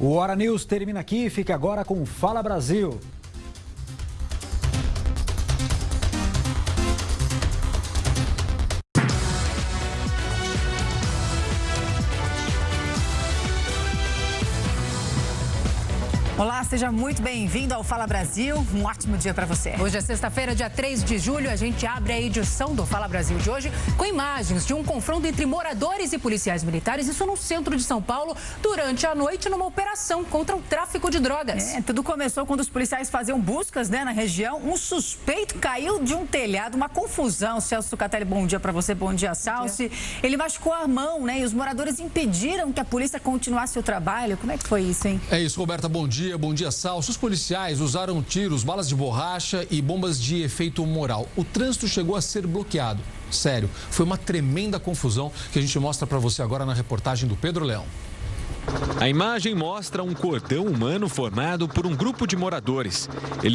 O Hora News termina aqui. Fica agora com Fala Brasil. Olá, seja muito bem-vindo ao Fala Brasil. Um ótimo dia para você. Hoje é sexta-feira, dia 3 de julho. A gente abre a edição do Fala Brasil de hoje com imagens de um confronto entre moradores e policiais militares, isso no centro de São Paulo, durante a noite, numa operação contra o tráfico de drogas. É, tudo começou quando os policiais faziam buscas né, na região. Um suspeito caiu de um telhado, uma confusão. Celso Catelli, bom dia para você, bom dia, Salsi. Ele machucou a mão, né? E os moradores impediram que a polícia continuasse o trabalho. Como é que foi isso, hein? É isso, Roberta, bom dia dia, bom dia, Salso. Os policiais usaram tiros, balas de borracha e bombas de efeito moral. O trânsito chegou a ser bloqueado. Sério, foi uma tremenda confusão que a gente mostra para você agora na reportagem do Pedro Leão. A imagem mostra um cordão humano formado por um grupo de moradores. Ele